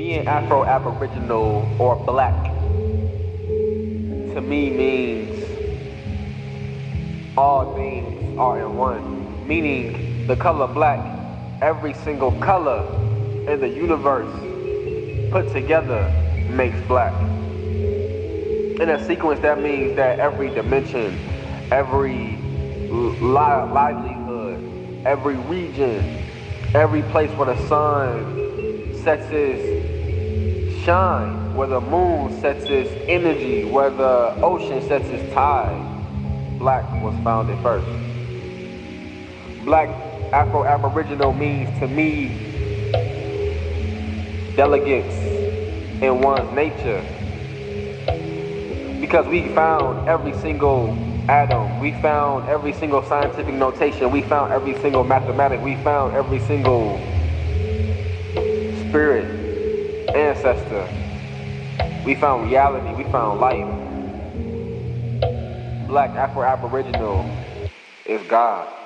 Being Afro-Aboriginal or black to me means all things are in one. Meaning the color black, every single color in the universe put together makes black. In a sequence that means that every dimension, every li livelihood, every region, every place where the sun sets shine, where the moon sets its energy, where the ocean sets its tide, black was founded first. Black Afro-Aboriginal means to me delegates in one's nature because we found every single atom. We found every single scientific notation. We found every single mathematic. We found every single spirit, ancestor. We found reality. We found life. Black Afro-Aboriginal is God.